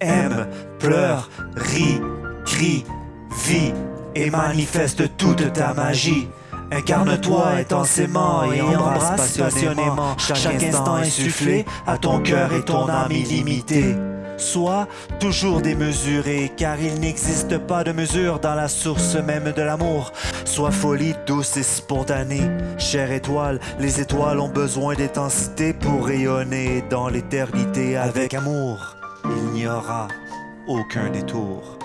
aime, pleure, rit, crie, vit et manifeste toute ta magie. Incarne-toi intensément et embrasse passionnément chaque instant insufflé à ton cœur et ton âme illimitée. Sois toujours démesuré, car il n'existe pas de mesure dans la source même de l'amour. Sois folie douce et spontanée. Chère étoile, les étoiles ont besoin d'intensité pour rayonner dans l'éternité avec amour. Il n'y aura aucun détour.